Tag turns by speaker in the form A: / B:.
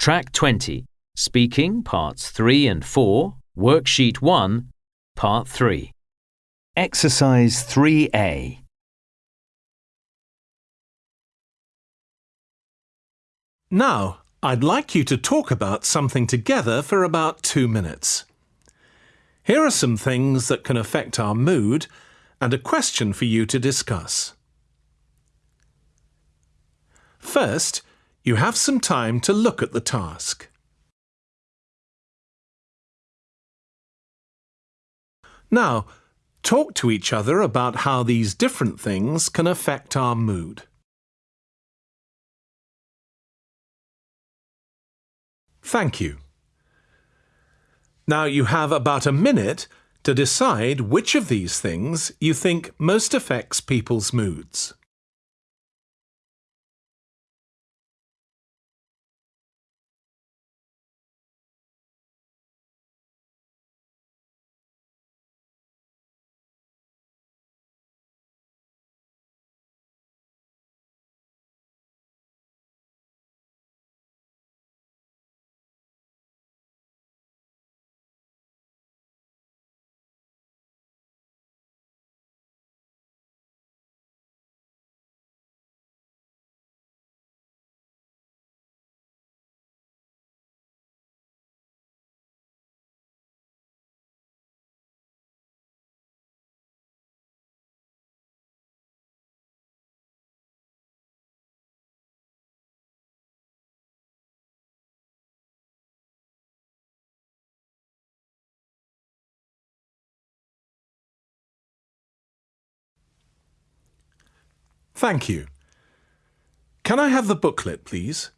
A: Track 20. Speaking, Parts 3 and 4. Worksheet 1, Part 3. Exercise 3A.
B: Now, I'd like you to talk about something together for about two minutes. Here are some things that can affect our mood and a question for you to discuss. First, you have some time to look at the task. Now, talk to each other about how these different things can affect our mood. Thank you. Now you have about a minute to decide which of these things you think most affects people's moods. Thank you. Can I have the booklet, please?